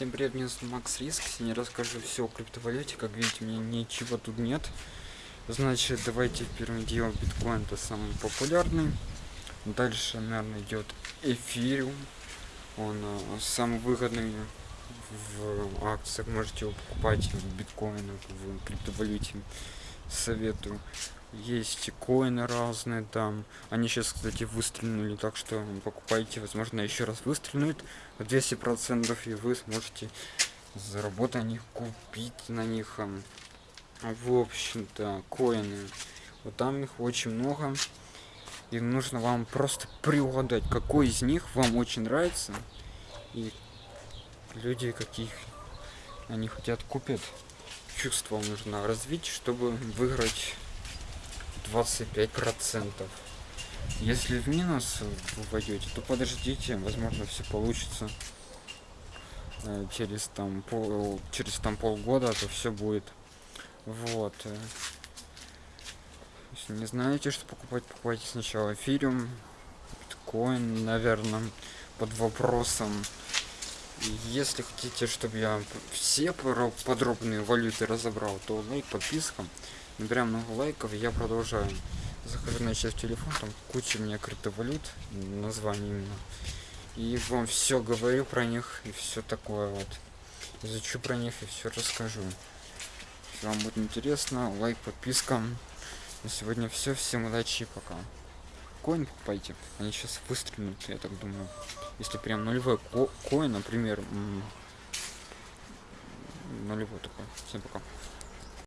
Всем привет, меня зовут Макс Риск. Сегодня расскажу все о криптовалюте. Как видите, мне ничего тут нет. Значит, давайте первым делом биткоин это самый популярный. Дальше, наверное, идет эфириум. Он э, самый выгодный в акциях. Можете его покупать в биткоинах, в криптовалюте. Советую. Есть коины разные там. Они сейчас, кстати, выстрелили, так что покупайте. Возможно, еще раз выстрелят 200% и вы сможете заработать на них, купить на них. В общем-то, коины. Вот там их очень много. И нужно вам просто приугадать, какой из них вам очень нравится. И люди, каких они хотят купить. Чувство нужно развить, чтобы выиграть 25 процентов. Если в минус вы войдете то подождите возможно все получится. Э, через там пол через там полгода то все будет. Вот. Если не знаете что покупать покупайте сначала эфириум биткоин наверное под вопросом если хотите чтобы я все подробные валюты разобрал то лайк подписка набираем много лайков я продолжаю. Захожу на сейчас телефон там куча у меня криптовалют название именно. И вам все говорю про них и все такое вот. Изучу про них и все расскажу. Если вам будет интересно лайк подписка на сегодня все всем удачи и пока коин покупайте они сейчас выстрелят я так думаю. Если прям нулевой ко коин например нулевой такой всем пока